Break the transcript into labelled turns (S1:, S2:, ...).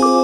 S1: me.